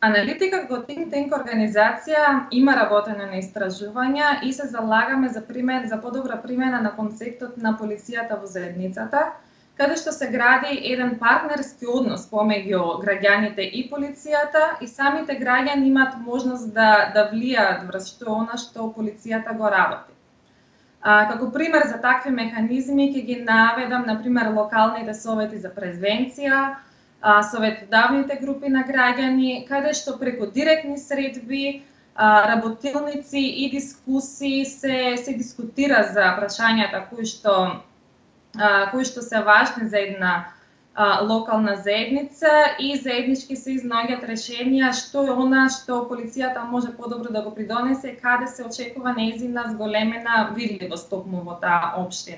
Аналитика како think tank организација има работено на истражувања и се залагаме за пример за подобра примена на концептот на полицијата во заедницата, каде што се гради еден партнерски однос помеѓу граѓаните и полицијата и самите граѓани имаат можност да да влијаат врз што она што полицијата го работи. А, како пример за такви механизми ќе ги наведам на пример локалните совети за превенција, а, советодавните групи на граѓани, каде што преку директни средби, а, работилници и дискусии се се дискутира за прашањата кои што а, кои што се важни за една а, локална заедница и заеднички се изнаоѓаат решенија што е она што полицијата може подобро да го придонесе, каде се очекува нејзина зголемена видливост токму во таа општина.